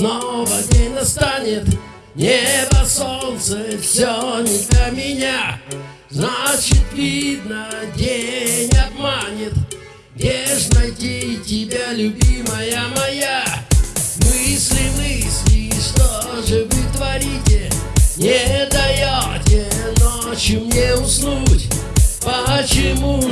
настанет Небо, солнце, все не для меня Значит, видно, день обманет Где ж найти тебя, любимая моя? Мысли, мысли, что же вы творите? Не даете ночью мне уснуть Почему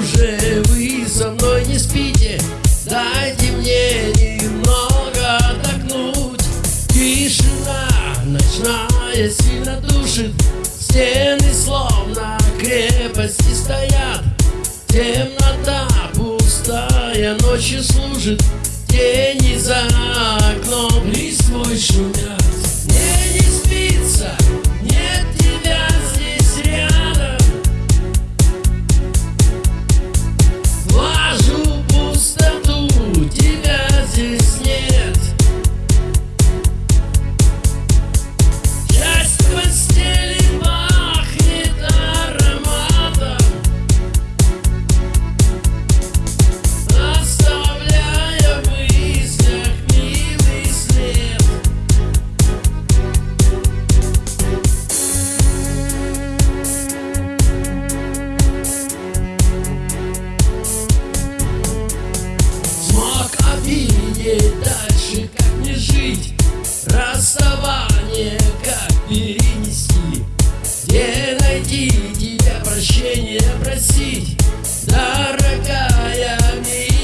ночная сильно душит. Стены словно крепости стоят. Темнота пустая ночью служит. Тени за окном листвой шумят Как перенести? Где найти тебя, прощения просить? Дорогая, милая,